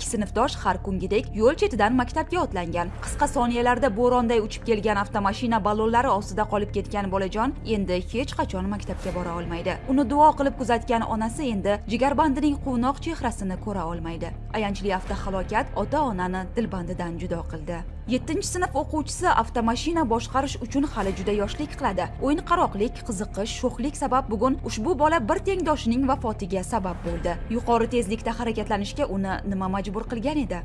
ikki sinfdosh har kungidek yo'l chetidan maktabga otlangan. Qisqa soniyalarda bo'ronday uchib kelgan avtomashina ballonlari ostida qolib ketgan bolajon endi hech qachon maktabga bora olmaydi. Uni duo qilib kuzatgan onasi endi jigarbandining quvnoq chehrasini ko'ra olmaydi. Ayanchli avtohalokat ota onani dilbandidan judo qildi. 7 sinf o'quvchisi avtomashina boshqarish uchun hali juda yoshlik qiladi. O'yinqaroqlik qiziqish sho'xlik sabab bugun ushbu bola bir tengdoshining vafotiga sabab bo'ldi. Yuqori tezlikda harakatlanishga uni nima majbur qilgan edi?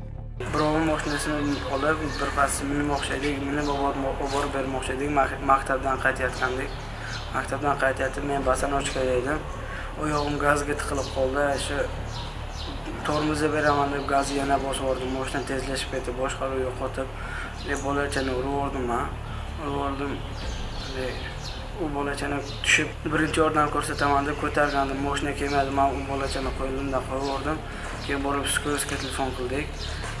Birovni mashinasini olib birpasda minmoqchi edik minib oborib borib bermoqchi edik maktabdan qaytayotgandik. Maktabdan qaytayotib men bosanochkada edim. Oyog'im gazga tiqilib qoldi shu tormozni beraman deb gazni yana bosib yubordim. Moshina tezlashib ketdi. Boshqaruv yo'qotib bolachani urib yubordim man urib yubordim. U bolachani tushib birinchi yordam ko'rsataman deb ko'targandim. Moshina kelmadi. Man u bolachani qo'limdan qo'yib yubordim. Keyin borib skoroskga telefon qildik.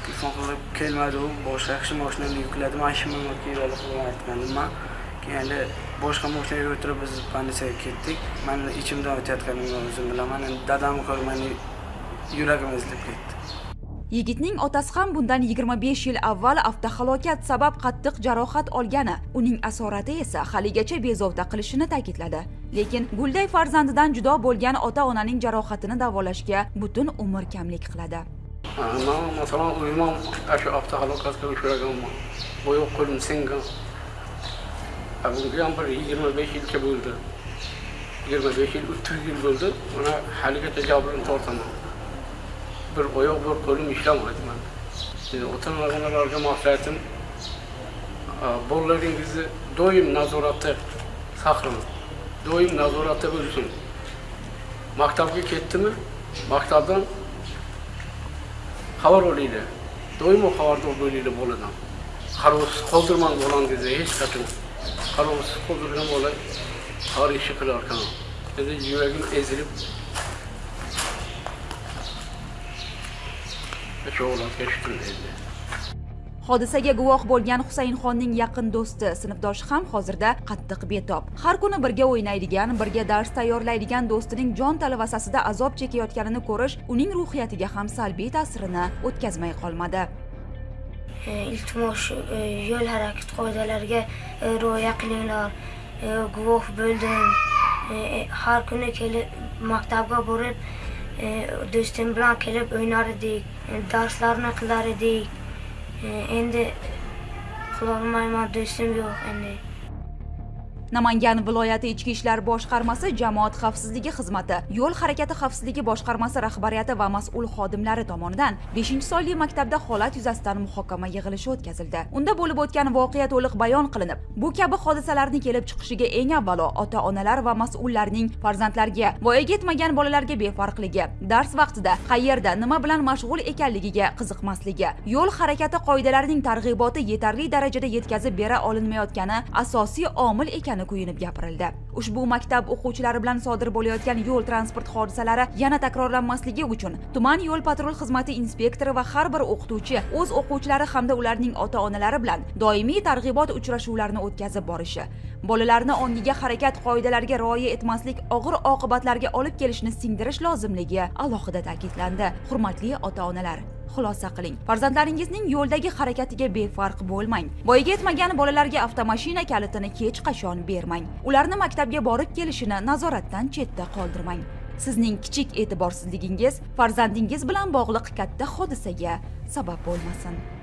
Telefon qilib kelmadi u. Boshqa kishi moshinani yukladi man shimimni kiyib olib aytgandim man keyin endi boshqa moshinaga o'tirib biz больницаga ketdik. Mani ichimdan o'tayotganimni o'zim bilaman. Endi dadamni ko'rib yuragim ezilib ketdi. Yigitning otasi ham bundan 25 yil avval avtohalokat sabab qattiq jarohat olgani uning asorati esa haligacha bezovta qilishini ta'kidladi. Lekin gulday farzandidan judo bo'lgan ota onaning jarohatini davolashga butun umr kamlik qiladi. Man masalan uyman shu avtohalokatga uchraganman oyoq qo'lim singan. Bunga ham bir yigirma besh yilcha bo'ldi. Yigirma besh yil o'ttiz yil bo'ldi. Mana haligacha jabrini tortaman bir oyoq bir qo'lim ishlamaydi man ota onalarga maslahatim bolalaringizni doim nazoratda saqlang doim nazoratda bo'lsin maktabga ketdimi maktabdan xabar olinglar doimo xabardor bo'linglar boladan. Qarovsiz qoldirmang bolangizni hech qachon. Qarovsiz qoldirgan bola har ishni qilar ekan endi yuragim ezilib hodisaga guvoh bo'lgan husaynxonning yaqin do'sti sinfdoshi ham hozirda qattiq betob. Har kuni birga o'ynaydigan birga dars tayyorlaydigan do'stining jon talvasasida azob chekayotganini ko'rish uning ruhiyatiga ham salbiy ta'sirini o'tkazmay qolmadi. Iltimos yo'l harakati qoidalariga rioya qilinglar. Guvoh bo'ldim. Har kuni kelib maktabga borib do'stim bilan kelib o'ynar edik. Darslarni qilar edik. Endi qilolmayman do'stim yo'q endi namangan viloyati ichki ishlar boshqarmasi jamoat xavfsizligi xizmati yo'l harakati xavfsizligi boshqarmasi rahbariyati va mas'ul xodimlari tomonidan 5 sonli maktabda holat yuzasidan muhokama yig'ilishi o'tkazildi. Unda bo'lib o'tgan voqea to'liq bayon qilinib bu kabi hodisalarni kelib chiqishiga eng avvalo ota onalar va mas'ullarning farzandlarga voyaga yetmagan bolalarga befarqligi dars vaqtida qayerda nima bilan mashg'ul ekanligiga qiziqmasligi yo'l harakati qoidalarining targ'iboti yetarli darajada yetkazib bera olinmayotgani asosiy omil ekan ekani kuyinib gapirildi. Ushbu maktab o'quvchilari bilan sodir bo'layotgan yo'l transport hodisalari yana takrorlanmasligi uchun tuman yo'l patrul xizmati inspektori va har bir o'qituvchi o'z o'quvchilari hamda ularning ota onalari bilan doimiy targ'ibot uchrashuvlarini o'tkazib borishi bolalarni ongiga harakat qoidalariga rioya etmaslik og'ir oqibatlarga olib kelishini singdirish lozimligi alohida ta'kidlandi. Hurmatli ota onalar xulosa qiling. Farzandlaringizning yo'ldagi harakatiga befarq bo'lmang. Voyaga yetmagan bolalarga avtomashina kalitini hech qachon bermang. Ularni maktabga borib kelishini nazoratdan chetda qoldirmang. Sizning kichik e'tiborsizligingiz farzandingiz bilan bog'liq katta hodisaga sabab bo'lmasin.